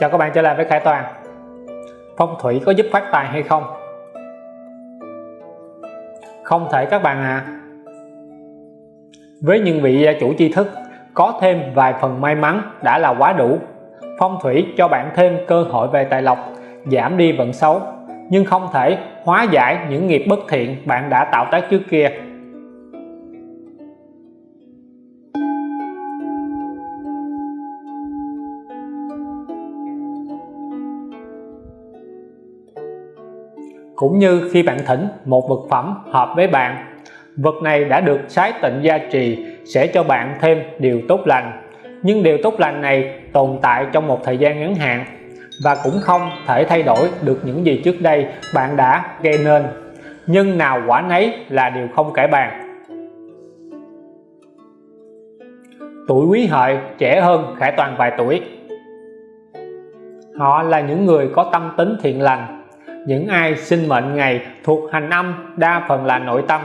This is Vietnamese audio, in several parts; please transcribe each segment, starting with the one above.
Chào các bạn trở lại với Khải Toàn Phong thủy có giúp phát tài hay không? Không thể các bạn ạ à. Với những vị à, chủ tri thức, có thêm vài phần may mắn đã là quá đủ Phong thủy cho bạn thêm cơ hội về tài lộc, giảm đi vận xấu, nhưng không thể hóa giải những nghiệp bất thiện bạn đã tạo tác trước kia cũng như khi bạn thỉnh một vật phẩm hợp với bạn, vật này đã được sái tịnh gia trì sẽ cho bạn thêm điều tốt lành. Nhưng điều tốt lành này tồn tại trong một thời gian ngắn hạn và cũng không thể thay đổi được những gì trước đây bạn đã gây nên. Nhưng nào quả nấy là điều không cải bàn. Tuổi quý hợi trẻ hơn khải toàn vài tuổi. Họ là những người có tâm tính thiện lành những ai sinh mệnh ngày thuộc hành âm, đa phần là nội tâm.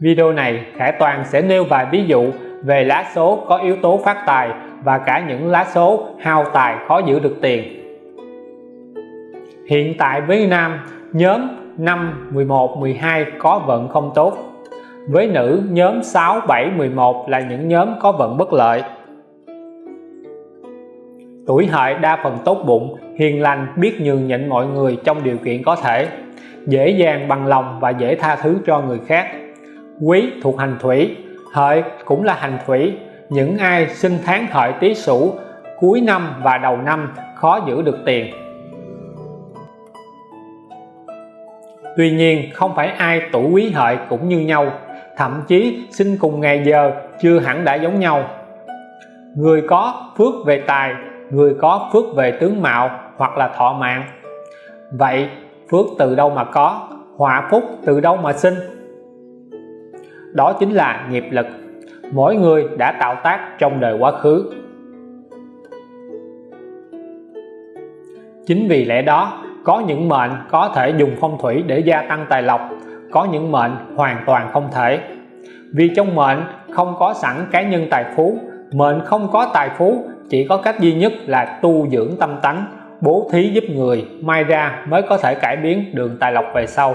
Video này, Khải Toàn sẽ nêu vài ví dụ về lá số có yếu tố phát tài và cả những lá số hao tài khó giữ được tiền. Hiện tại với nam, nhóm 5 11 12 có vận không tốt. Với nữ, nhóm 6 7 11 là những nhóm có vận bất lợi tuổi hợi đa phần tốt bụng, hiền lành, biết nhường nhịn mọi người trong điều kiện có thể, dễ dàng bằng lòng và dễ tha thứ cho người khác. Quý thuộc hành thủy, hợi cũng là hành thủy. Những ai sinh tháng hợi tý sửu, cuối năm và đầu năm khó giữ được tiền. Tuy nhiên, không phải ai tuổi quý hợi cũng như nhau, thậm chí sinh cùng ngày giờ chưa hẳn đã giống nhau. Người có phước về tài người có phước về tướng mạo hoặc là thọ mạng. Vậy, phước từ đâu mà có, họa phúc từ đâu mà sinh? Đó chính là nghiệp lực. Mỗi người đã tạo tác trong đời quá khứ. Chính vì lẽ đó, có những mệnh có thể dùng phong thủy để gia tăng tài lộc, có những mệnh hoàn toàn không thể. Vì trong mệnh không có sẵn cá nhân tài phú mệnh không có tài phú, chỉ có cách duy nhất là tu dưỡng tâm tánh, bố thí giúp người, may ra mới có thể cải biến đường tài lộc về sau.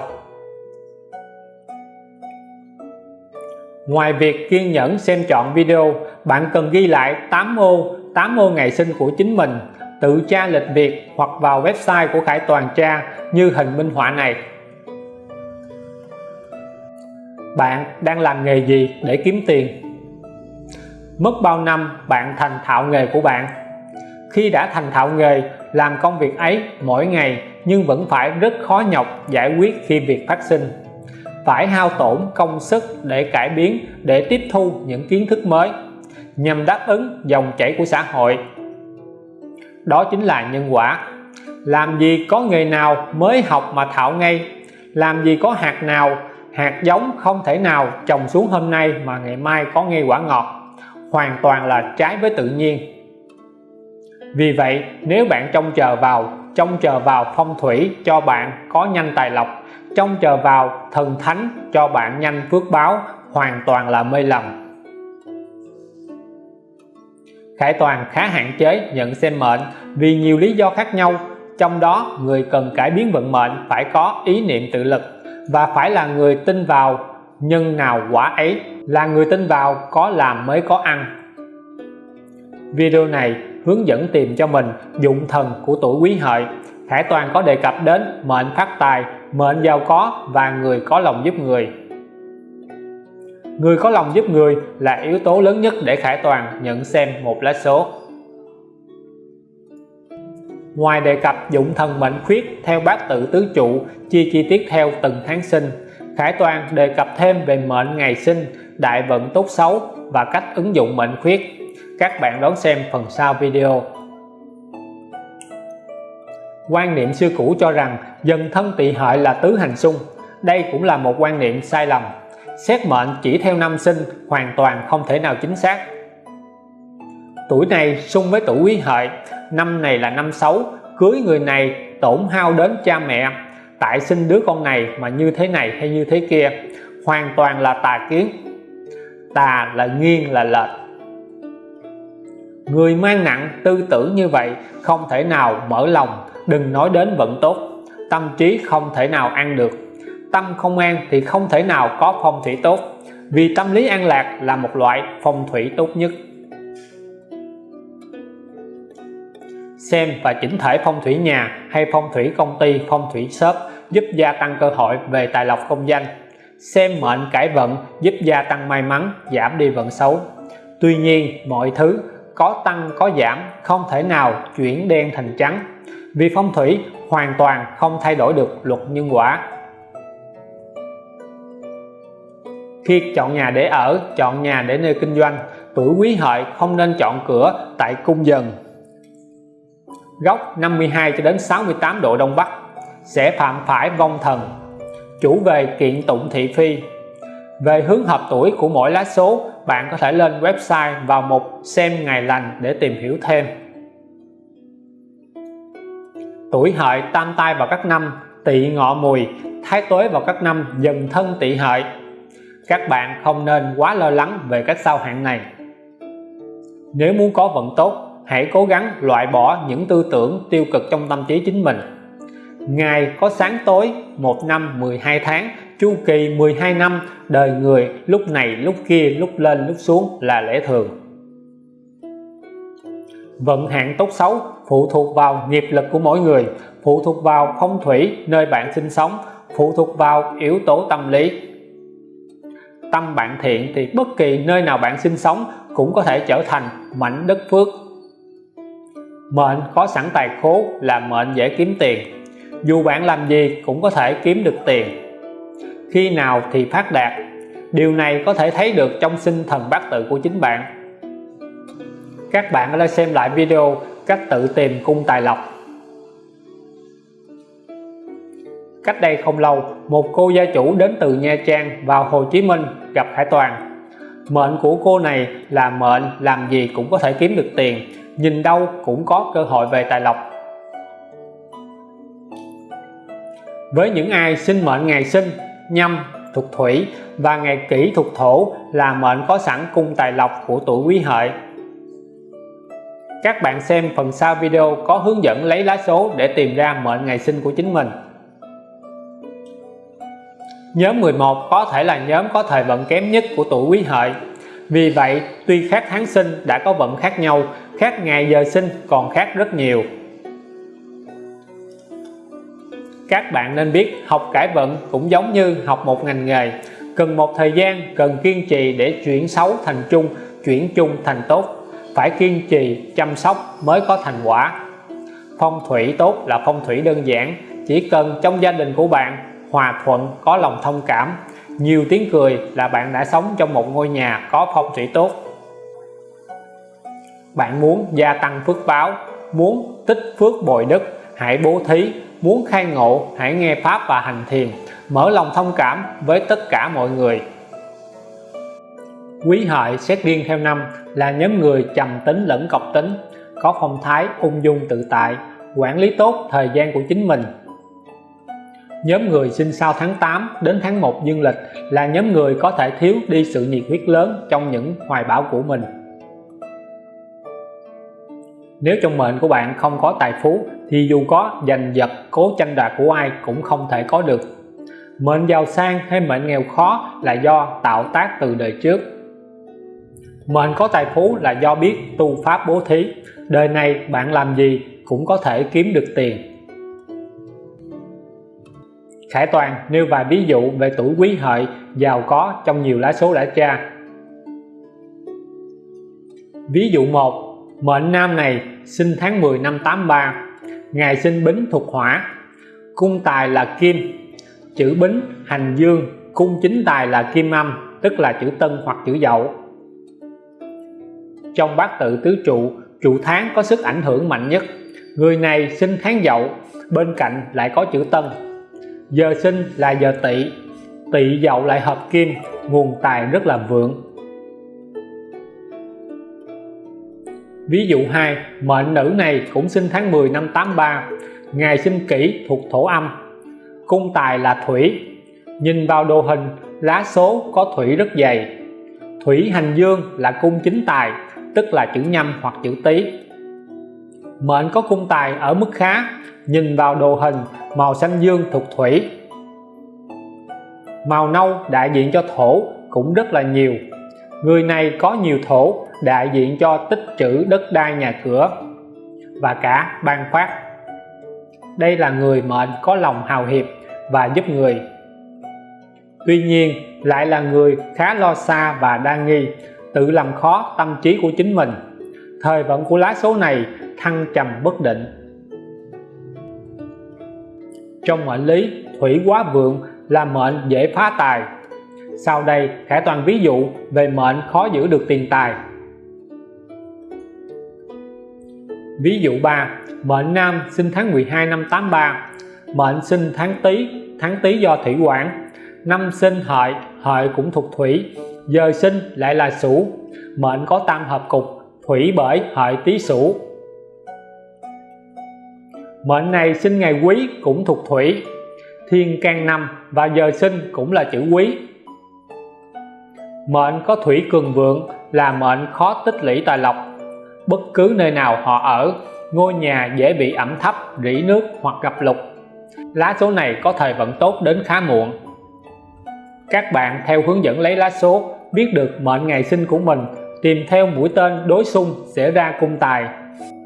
Ngoài việc kiên nhẫn xem chọn video, bạn cần ghi lại 8 ô 8 ô ngày sinh của chính mình, tự tra lịch việc hoặc vào website của Khải Toàn tra như hình minh họa này. Bạn đang làm nghề gì để kiếm tiền? Mất bao năm bạn thành thạo nghề của bạn? Khi đã thành thạo nghề, làm công việc ấy mỗi ngày nhưng vẫn phải rất khó nhọc giải quyết khi việc phát sinh. Phải hao tổn công sức để cải biến, để tiếp thu những kiến thức mới, nhằm đáp ứng dòng chảy của xã hội. Đó chính là nhân quả. Làm gì có nghề nào mới học mà thạo ngay? Làm gì có hạt nào, hạt giống không thể nào trồng xuống hôm nay mà ngày mai có ngay quả ngọt? Hoàn toàn là trái với tự nhiên. Vì vậy, nếu bạn trông chờ vào, trông chờ vào phong thủy cho bạn có nhanh tài lộc, trông chờ vào thần thánh cho bạn nhanh phước báo, hoàn toàn là mê lầm. Khải Toàn khá hạn chế nhận xem mệnh vì nhiều lý do khác nhau. Trong đó, người cần cải biến vận mệnh phải có ý niệm tự lực và phải là người tin vào nhân nào quả ấy là người tin vào có làm mới có ăn. Video này hướng dẫn tìm cho mình dụng thần của tuổi quý hợi. Khải Toàn có đề cập đến mệnh phát tài mệnh giàu có và người có lòng giúp người. Người có lòng giúp người là yếu tố lớn nhất để Khải Toàn nhận xem một lá số. Ngoài đề cập dụng thần mệnh khuyết theo bát tự tứ trụ chia chi tiết theo từng tháng sinh Khải Toàn đề cập thêm về mệnh ngày sinh, đại vận tốt xấu và cách ứng dụng mệnh khuyết. Các bạn đón xem phần sau video. Quan niệm xưa cũ cho rằng dần thân tỵ hợi là tứ hành xung. Đây cũng là một quan niệm sai lầm. Xét mệnh chỉ theo năm sinh hoàn toàn không thể nào chính xác. Tuổi này xung với tuổi quý hợi, năm này là năm xấu, cưới người này tổn hao đến cha mẹ tại sinh đứa con này mà như thế này hay như thế kia hoàn toàn là tà kiến tà là nghiêng là lệch. Người mang nặng tư tưởng như vậy không thể nào mở lòng, đừng nói đến vận tốt. Tâm trí không thể nào ăn được. Tâm không an thì không thể nào có phong thủy tốt. Vì tâm lý an lạc là một loại phong thủy tốt nhất. Xem và chỉnh thể phong thủy nhà hay phong thủy công ty, phong thủy shop giúp gia tăng cơ hội về tài lộc công danh xem mệnh cải vận giúp gia tăng may mắn, giảm đi vận xấu. Tuy nhiên, mọi thứ có tăng, có giảm, không thể nào chuyển đen thành trắng. Vì phong thủy, hoàn toàn không thay đổi được luật nhân quả. Khi chọn nhà để ở, chọn nhà để nơi kinh doanh, tuổi quý hợi không nên chọn cửa tại cung dần. Góc 52 cho đến 68 độ Đông Bắc, sẽ phạm phải vong thần chủ về kiện tụng thị phi. Về hướng hợp tuổi của mỗi lá số, bạn có thể lên website vào mục xem ngày lành để tìm hiểu thêm. Tuổi hợi tam tai vào các năm, tỵ ngọ mùi, thái tuế vào các năm, dần thân tỵ hợi. Các bạn không nên quá lo lắng về các sao hạn này. Nếu muốn có vận tốt, hãy cố gắng loại bỏ những tư tưởng tiêu cực trong tâm trí chính mình ngày có sáng tối một năm 12 tháng, chu kỳ 12 năm, đời người lúc này, lúc kia, lúc lên, lúc xuống là lẽ thường. Vận hạn tốt xấu, phụ thuộc vào nghiệp lực của mỗi người, phụ thuộc vào phong thủy nơi bạn sinh sống, phụ thuộc vào yếu tố tâm lý. Tâm bạn thiện thì bất kỳ nơi nào bạn sinh sống cũng có thể trở thành mảnh đất phước. Mệnh có sẵn tài khố là mệnh dễ kiếm tiền dù bạn làm gì cũng có thể kiếm được tiền. Khi nào thì phát đạt, điều này có thể thấy được trong sinh thần bát tự của chính bạn. Các bạn có thể xem lại video cách tự tìm cung tài lộc. Cách đây không lâu, một cô gia chủ đến từ Nha Trang vào Hồ Chí Minh gặp Hải Toàn. Mệnh của cô này là mệnh làm gì cũng có thể kiếm được tiền, nhìn đâu cũng có cơ hội về tài lộc. Với những ai sinh mệnh ngày sinh, nhâm, thuộc thủy và ngày kỷ thuộc thổ là mệnh có sẵn cung tài lộc của tuổi quý hợi. Các bạn xem phần sau video có hướng dẫn lấy lá số để tìm ra mệnh ngày sinh của chính mình. Nhóm 11 có thể là nhóm có thời vận kém nhất của tuổi quý hợi. Vì vậy, tuy khác tháng sinh đã có vận khác nhau, khác ngày giờ sinh còn khác rất nhiều. Các bạn nên biết học cải vận cũng giống như học một ngành nghề. Cần một thời gian, cần kiên trì để chuyển xấu thành chung chuyển chung thành tốt. Phải kiên trì, chăm sóc mới có thành quả. Phong thủy tốt là phong thủy đơn giản, chỉ cần trong gia đình của bạn hòa thuận, có lòng thông cảm. Nhiều tiếng cười là bạn đã sống trong một ngôi nhà có phong thủy tốt. Bạn muốn gia tăng phước báo, muốn tích phước bồi đức, hãy bố thí muốn khai ngộ, hãy nghe pháp và hành thiền. Mở lòng thông cảm với tất cả mọi người. Quý hợi xét riêng theo năm là nhóm người trầm tính lẫn cọc tính, có phong thái ung dung tự tại, quản lý tốt thời gian của chính mình. Nhóm người sinh sau tháng 8 đến tháng 1 dương lịch là nhóm người có thể thiếu đi sự nhiệt huyết lớn trong những hoài bão của mình nếu trong mệnh của bạn không có tài phú, thì dù có giành giật, cố tranh đoạt của ai cũng không thể có được. Mệnh giàu sang hay mệnh nghèo khó là do tạo tác từ đời trước. Mệnh có tài phú là do biết tu pháp bố thí. Đời này bạn làm gì cũng có thể kiếm được tiền. Khải Toàn nêu vài ví dụ về tuổi quý hợi giàu có trong nhiều lá số đã tra. Ví dụ 1 Mệnh nam này sinh tháng 10 năm 83 Ngày sinh bính thuộc hỏa. Cung tài là kim, Chữ bính hành dương, Cung chính tài là kim âm, Tức là chữ tân hoặc chữ dậu. Trong bát tự tứ trụ Trụ tháng có sức ảnh hưởng mạnh nhất. Người này sinh tháng dậu, Bên cạnh lại có chữ tân. Giờ sinh là giờ tỵ Tỵ dậu lại hợp kim, Nguồn tài rất là vượng. Ví dụ 2, mệnh nữ này cũng sinh tháng 10 năm 83, ngày sinh kỷ thuộc thổ âm. Cung tài là thủy. Nhìn vào đồ hình, lá số có thủy rất dày. Thủy hành dương là cung chính tài, tức là chữ nhâm hoặc chữ tý mệnh có cung tài ở mức khá nhìn vào đồ hình màu xanh dương thuộc thủy màu nâu đại diện cho thổ cũng rất là nhiều người này có nhiều thổ đại diện cho tích trữ đất đai nhà cửa và cả ban phát đây là người mệnh có lòng hào hiệp và giúp người. Tuy nhiên, lại là người khá lo xa và đa nghi, tự làm khó tâm trí của chính mình. Thời vận của lá số này thăng trầm bất định. Trong mệnh lý, thủy quá vượng là mệnh dễ phá tài. Sau đây khải toàn ví dụ về mệnh khó giữ được tiền tài. Ví dụ 3 mệnh nam sinh tháng 12 năm 83 mệnh sinh tháng tý tháng tý do thủy quản. Năm sinh hợi hợi cũng thuộc thủy, giờ sinh lại là sửu. Mệnh có tam hợp cục, thủy bởi hợi tý sửu. Mệnh này sinh ngày quý cũng thuộc thủy, thiên can năm và giờ sinh cũng là chữ quý. Mệnh có thủy cường vượng, là mệnh khó tích lũy tài lộc bất cứ nơi nào họ ở, ngôi nhà dễ bị ẩm thấp, rỉ nước hoặc gặp lục lá số này có thời vận tốt đến khá muộn. Các bạn theo hướng dẫn lấy lá số, biết được mệnh ngày sinh của mình, tìm theo mũi tên đối xung sẽ ra cung tài.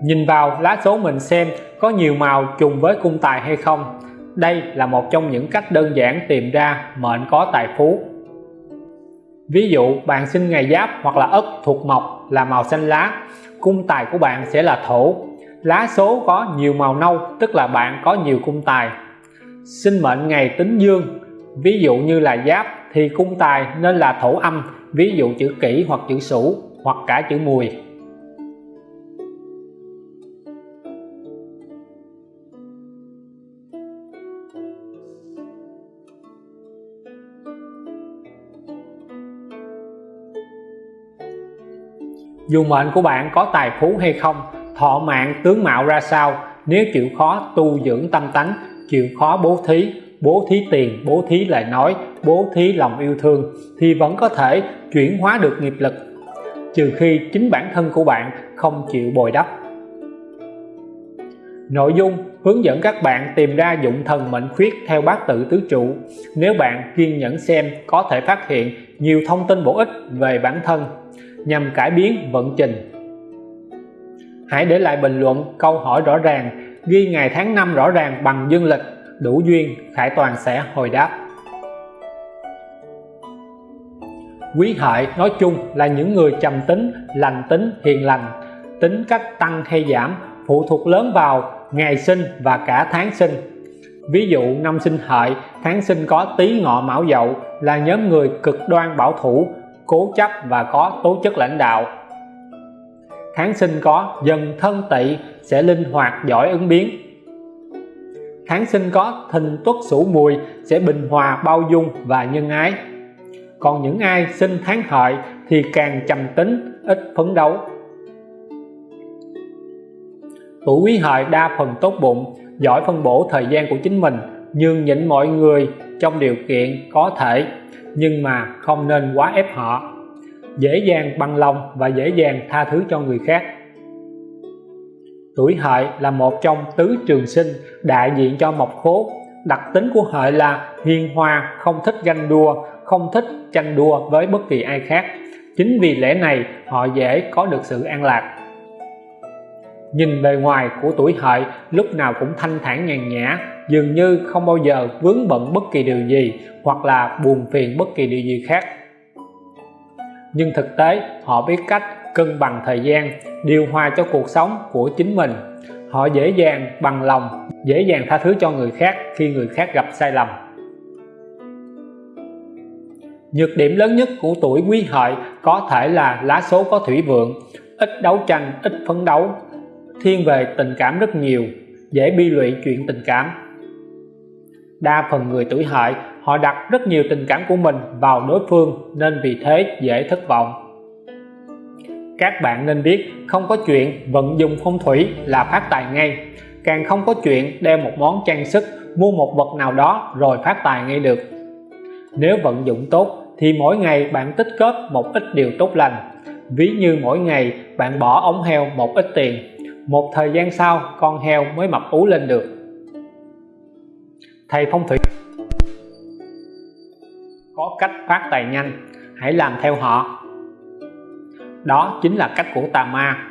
Nhìn vào lá số mình xem có nhiều màu trùng với cung tài hay không. Đây là một trong những cách đơn giản tìm ra mệnh có tài phú ví dụ, bạn sinh ngày giáp hoặc là ất thuộc mộc là màu xanh lá, cung tài của bạn sẽ là thổ. Lá số có nhiều màu nâu, tức là bạn có nhiều cung tài. Sinh mệnh ngày tính dương, ví dụ như là giáp thì cung tài nên là thổ âm, ví dụ chữ kỷ hoặc chữ sửu hoặc cả chữ mùi. Dù mệnh của bạn có tài phú hay không, thọ mạng tướng mạo ra sao, nếu chịu khó tu dưỡng tâm tánh, chịu khó bố thí bố thí tiền, bố thí lời nói, bố thí lòng yêu thương, thì vẫn có thể chuyển hóa được nghiệp lực, trừ khi chính bản thân của bạn không chịu bồi đắp. Nội dung, hướng dẫn các bạn tìm ra dụng thần mệnh khuyết theo bát tự tứ trụ. Nếu bạn kiên nhẫn xem, có thể phát hiện nhiều thông tin bổ ích về bản thân nhằm cải biến vận trình. Hãy để lại bình luận câu hỏi rõ ràng ghi ngày tháng năm rõ ràng bằng dương lịch đủ duyên Khải Toàn sẽ hồi đáp. Quý hợi nói chung là những người trầm tính, lành tính, hiền lành tính cách tăng hay giảm phụ thuộc lớn vào ngày sinh và cả tháng sinh. Ví dụ năm sinh hợi tháng sinh có tý ngọ mão dậu là nhóm người cực đoan bảo thủ cố chấp và có tố chất lãnh đạo. Tháng sinh có dần thân tỵ sẽ linh hoạt giỏi ứng biến. Tháng sinh có thìn tuất sửu mùi sẽ bình hòa bao dung và nhân ái. Còn những ai sinh tháng hợi thì càng trầm tính, ít phấn đấu. Tuổi quý hợi đa phần tốt bụng, giỏi phân bổ thời gian của chính mình, nhường nhịn mọi người trong điều kiện có thể nhưng mà không nên quá ép họ. Dễ dàng bằng lòng và dễ dàng tha thứ cho người khác. Tuổi hợi là một trong tứ trường sinh đại diện cho mộc khố. Đặc tính của hợi là hiền hòa, không thích ganh đua, không thích tranh đua với bất kỳ ai khác. Chính vì lẽ này, họ dễ có được sự an lạc. Nhìn bề ngoài của tuổi hợi, lúc nào cũng thanh thản nhàn nhã dường như không bao giờ vướng bận bất kỳ điều gì hoặc là buồn phiền bất kỳ điều gì khác. Nhưng thực tế, họ biết cách cân bằng thời gian, điều hòa cho cuộc sống của chính mình. Họ dễ dàng bằng lòng, dễ dàng tha thứ cho người khác khi người khác gặp sai lầm. Nhược điểm lớn nhất của tuổi quý hợi có thể là lá số có thủy vượng, ít đấu tranh, ít phấn đấu, thiên về tình cảm rất nhiều, dễ bi lụy chuyện tình cảm đa phần người tuổi hợi, họ đặt rất nhiều tình cảm của mình vào đối phương nên vì thế dễ thất vọng. Các bạn nên biết, không có chuyện vận dụng phong thủy là phát tài ngay. Càng không có chuyện đeo một món trang sức, mua một vật nào đó rồi phát tài ngay được. Nếu vận dụng tốt, thì mỗi ngày bạn tích góp một ít điều tốt lành. Ví như mỗi ngày bạn bỏ ống heo một ít tiền, một thời gian sau con heo mới mập ú lên được thầy phong thủy. Có cách phát tài nhanh, hãy làm theo họ. Đó chính là cách của tà ma.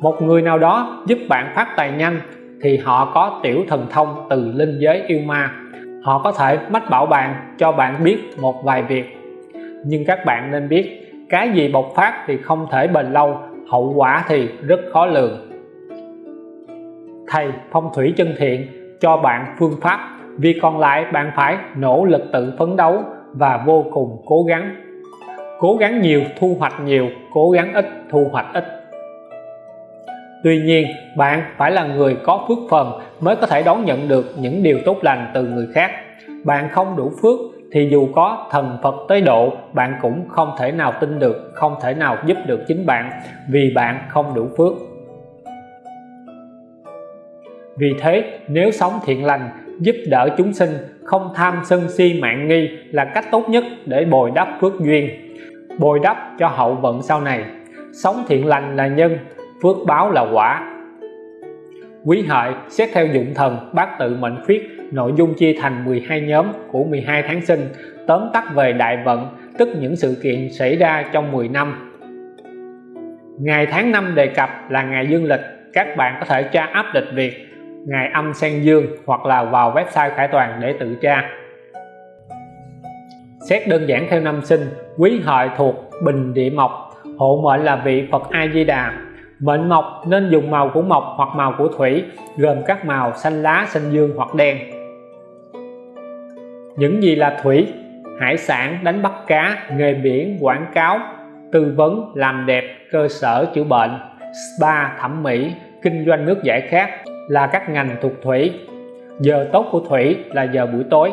Một người nào đó giúp bạn phát tài nhanh thì họ có tiểu thần thông từ linh giới yêu ma. Họ có thể mách bảo bạn, cho bạn biết một vài việc. Nhưng các bạn nên biết, cái gì bộc phát thì không thể bền lâu, hậu quả thì rất khó lường. Thầy phong thủy chân thiện, cho bạn phương pháp việc còn lại bạn phải nỗ lực tự phấn đấu và vô cùng cố gắng. Cố gắng nhiều, thu hoạch nhiều, cố gắng ít, thu hoạch ít. Tuy nhiên, bạn phải là người có phước phần mới có thể đón nhận được những điều tốt lành từ người khác. Bạn không đủ phước thì dù có thần Phật tới độ, bạn cũng không thể nào tin được, không thể nào giúp được chính bạn vì bạn không đủ phước. Vì thế, nếu sống thiện lành giúp đỡ chúng sinh không tham sân si mạng nghi là cách tốt nhất để bồi đắp phước duyên. Bồi đắp cho hậu vận sau này. Sống thiện lành là nhân, phước báo là quả. Quý hợi, xét theo dụng thần bát tự mệnh khuyết, nội dung chia thành 12 nhóm của 12 tháng sinh, tóm tắt về đại vận, tức những sự kiện xảy ra trong 10 năm. Ngày tháng năm đề cập là ngày dương lịch. Các bạn có thể tra áp lịch việc ngày âm sang dương hoặc là vào website khải toàn để tự tra. Xét đơn giản theo năm sinh, quý hợi thuộc bình địa mộc, hộ mệnh là vị Phật A Di Đà mệnh mộc nên dùng màu của mộc hoặc màu của thủy, gồm các màu xanh lá, xanh dương hoặc đen. Những gì là thủy? Hải sản, đánh bắt cá, nghề biển, quảng cáo, tư vấn, làm đẹp, cơ sở, chữa bệnh, spa, thẩm mỹ, kinh doanh nước giải khát là các ngành thuộc thủy. Giờ tốt của thủy là giờ buổi tối.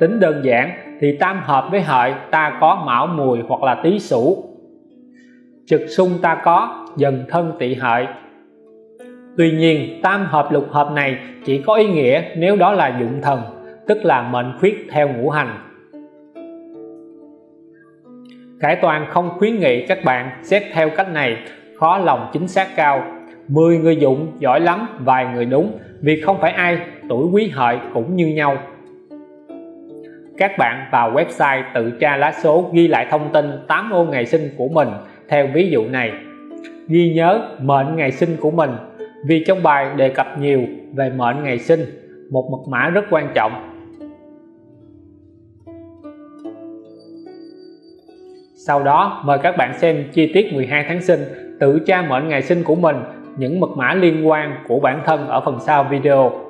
Tính đơn giản thì tam hợp với hợi ta có mão mùi hoặc là tý sửu trực xung ta có dần thân tỵ hợi. Tuy nhiên, tam hợp lục hợp này chỉ có ý nghĩa nếu đó là dụng thần, tức là mệnh khuyết theo ngũ hành. Khải Toàn không khuyến nghị các bạn xét theo cách này khó lòng chính xác cao. 10 người dụng, giỏi lắm, vài người đúng, vì không phải ai, tuổi quý hợi cũng như nhau. Các bạn vào website tự tra lá số ghi lại thông tin 8 ô ngày sinh của mình theo ví dụ này. Ghi nhớ mệnh ngày sinh của mình, vì trong bài đề cập nhiều về mệnh ngày sinh, một mật mã rất quan trọng. Sau đó, mời các bạn xem chi tiết 12 tháng sinh, tự tra mệnh ngày sinh của mình những mật mã liên quan của bản thân ở phần sau video.